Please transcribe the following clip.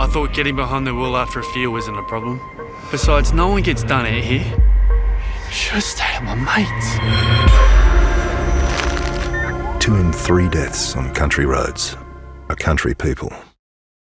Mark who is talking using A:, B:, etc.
A: I thought getting behind the wheel after a few wasn't a problem. Besides, no one gets done out here. Should've stayed at my mates.
B: Two in three deaths on country roads are country people.